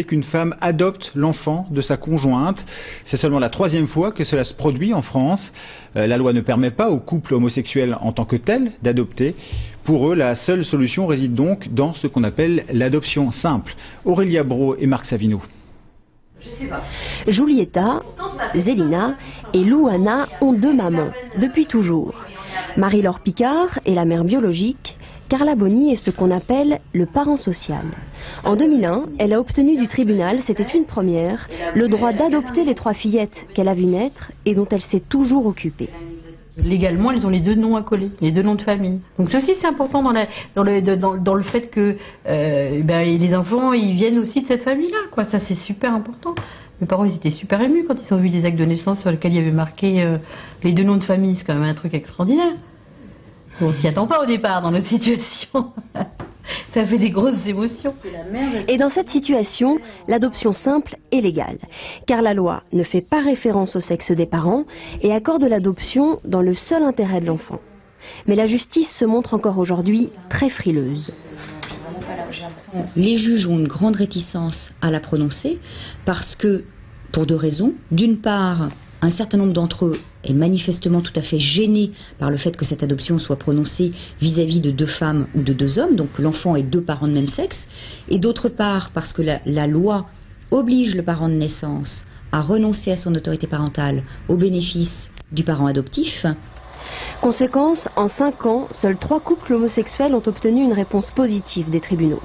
qu'une femme adopte l'enfant de sa conjointe. C'est seulement la troisième fois que cela se produit en France. Euh, la loi ne permet pas aux couples homosexuels en tant que tels d'adopter. Pour eux, la seule solution réside donc dans ce qu'on appelle l'adoption simple. Aurélia Bro et Marc Savino. Julieta, Zélina et Louana ont deux mamans, depuis toujours. Marie-Laure Picard est la mère biologique, Carla Bonny est ce qu'on appelle le parent social. En 2001, elle a obtenu du tribunal, c'était une première, le droit d'adopter les trois fillettes qu'elle a vues naître et dont elle s'est toujours occupée. Légalement, elles ont les deux noms coller, les deux noms de famille. Donc ceci, c'est important dans, le, fait que euh, ben, les enfants, ils viennent aussi de cette famille-là. Ça, c'est super important. Mes parents, ils étaient super émus quand ils ont vu les actes de naissance sur lesquels il y avait marqué euh, les deux noms de famille. C'est quand même un truc extraordinaire. On s'y attend pas au départ dans notre situation. Ça fait des grosses émotions. Et dans cette situation, l'adoption simple est légale, car la loi ne fait pas référence au sexe des parents et accorde l'adoption dans le seul intérêt de l'enfant. Mais la justice se montre encore aujourd'hui très frileuse. Les juges ont une grande réticence à la prononcer parce que, pour deux raisons. D'une part, un certain nombre d'entre eux est manifestement tout à fait gêné par le fait que cette adoption soit prononcée vis-à-vis de deux femmes ou de deux hommes, donc l'enfant est deux parents de même sexe, et d'autre part parce que la, la, loi oblige le parent de naissance à renoncer à son autorité parentale au bénéfice du parent adoptif. Conséquence, en cinq ans, seuls trois couples homosexuels ont obtenu une réponse positive des tribunaux.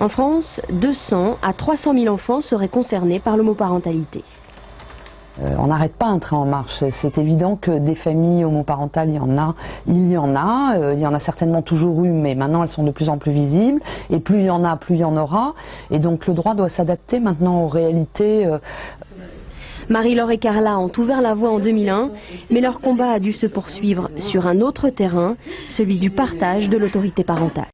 En France, 200 à 300 000 enfants seraient concernés par l'homoparentalité. Euh, on n'arrête pas un train en marche. C'est évident que des familles homoparentales, il y en a, il y en a, euh, il y en a certainement toujours eu, mais maintenant elles sont de plus en plus visibles. Et plus il y en a, plus il y en aura. Et donc le droit doit s'adapter maintenant aux réalités. Euh... Marie-Laure et Carla ont ouvert la voie en 2001, mais leur combat a dû se poursuivre sur un autre terrain, celui du partage de l'autorité parentale.